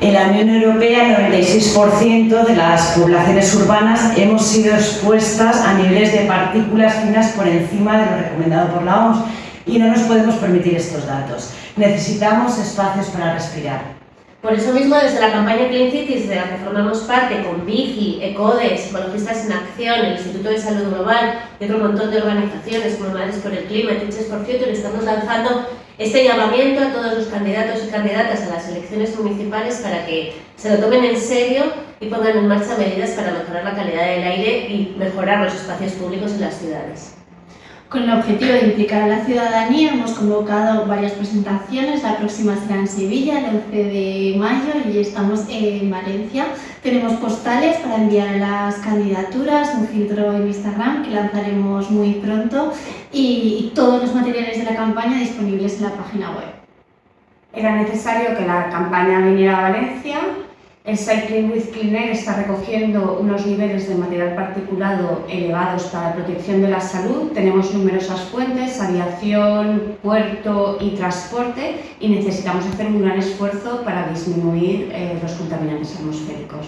En la Unión Europea, el 96% de las poblaciones urbanas hemos sido expuestas a niveles de partículas finas por encima de lo recomendado por la OMS y no nos podemos permitir estos datos. Necesitamos espacios para respirar. Por eso mismo, desde la campaña Clean Cities, de la que formamos parte, con Vigi, ECODES, Ecologistas en Acción, el Instituto de Salud Global y otro montón de organizaciones como Madres por el Clima Teachers for Future, estamos lanzando este llamamiento a todos los candidatos y candidatas a las elecciones municipales para que se lo tomen en serio y pongan en marcha medidas para mejorar la calidad del aire y mejorar los espacios públicos en las ciudades. Con el objetivo de implicar a la ciudadanía hemos convocado varias presentaciones, la próxima será en Sevilla el 11 de mayo y estamos en Valencia. Tenemos postales para enviar las candidaturas, un filtro en Instagram que lanzaremos muy pronto y todos los materiales de la campaña disponibles en la página web. Era necesario que la campaña viniera a Valencia el Cycling with Clean Air está recogiendo unos niveles de material particulado elevados para la protección de la salud. Tenemos numerosas fuentes, aviación, puerto y transporte y necesitamos hacer un gran esfuerzo para disminuir eh, los contaminantes atmosféricos.